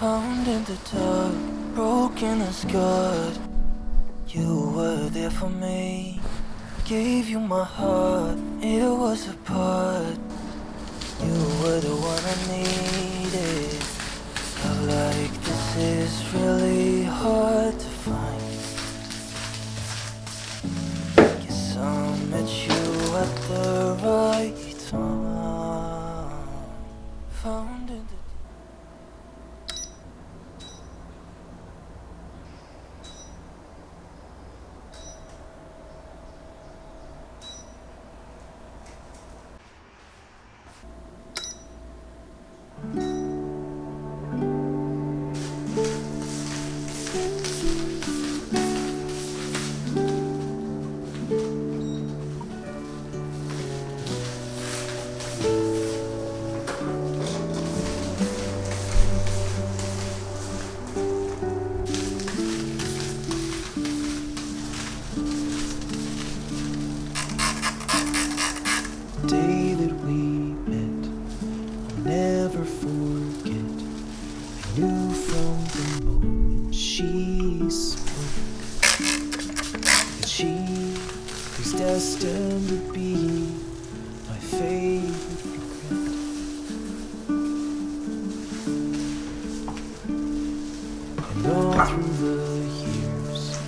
Found in the dark, broken and scarred. You were there for me. Gave you my heart, it was a part. You were the one I needed. Love like this is really All through the years,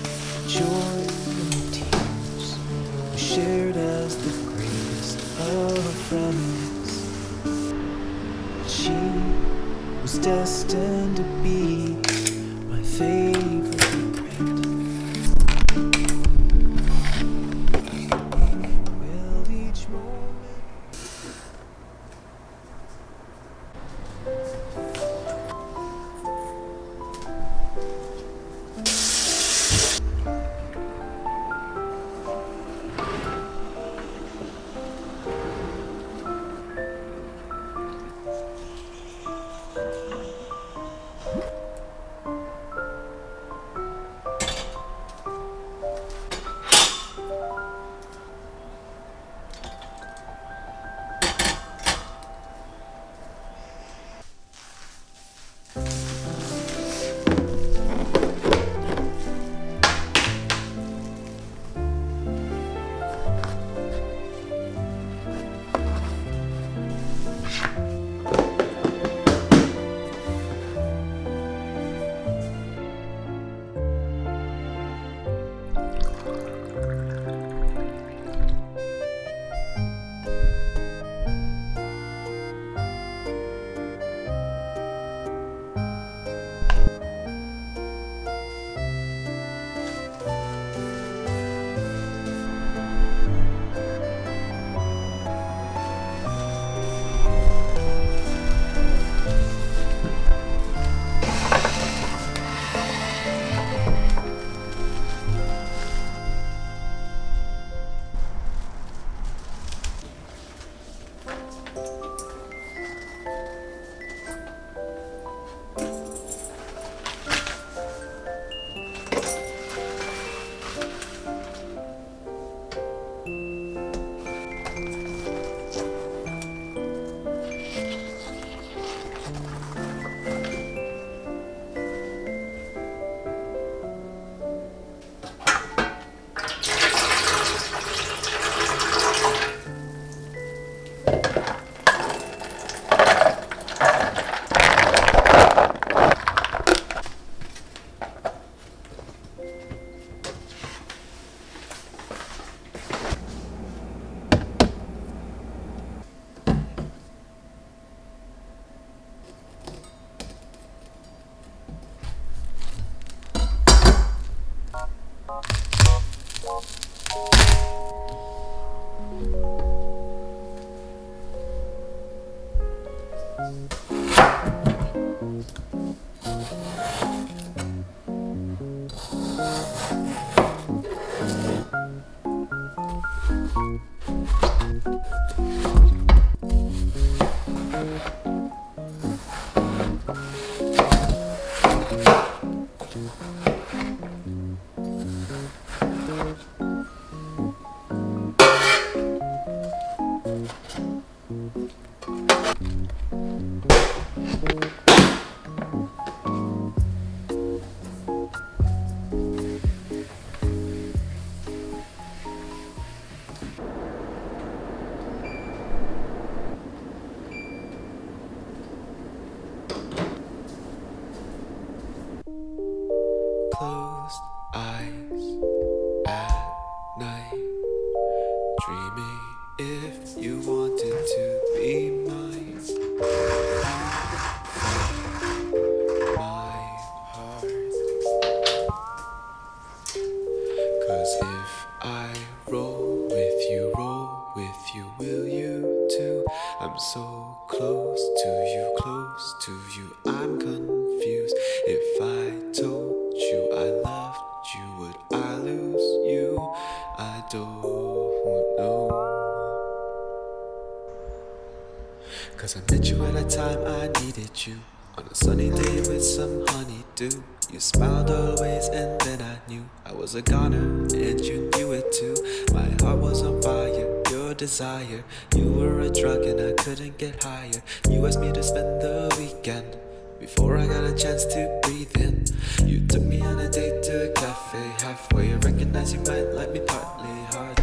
you. On a sunny day with some honeydew. You smiled always, and then I knew I was a goner, and you knew it too. My heart was on fire, your desire. You were a drug, and I couldn't get higher. You asked me to spend the weekend. Before I got a chance to breathe in, you took me on a date to a cafe. Halfway, I recognized you might like me partly. Hardly,